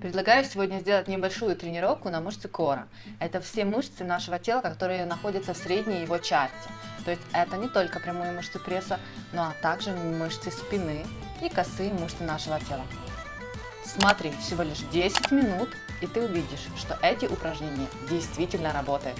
Предлагаю сегодня сделать небольшую тренировку на мышцы кора. Это все мышцы нашего тела, которые находятся в средней его части. То есть это не только прямые мышцы пресса, но также мышцы спины и косые мышцы нашего тела. Смотри, всего лишь 10 минут, и ты увидишь, что эти упражнения действительно работают.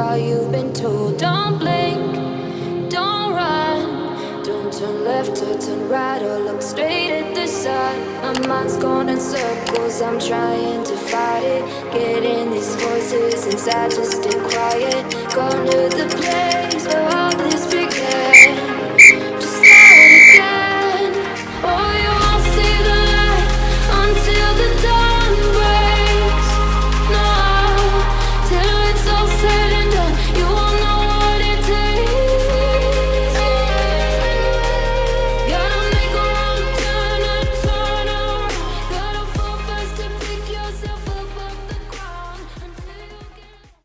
All you've been told. Don't blink, don't run, don't turn left or turn right or look straight at the sun. My mind's going in circles, I'm trying to fight it. Getting these voices inside, just stay quiet. Go to the place where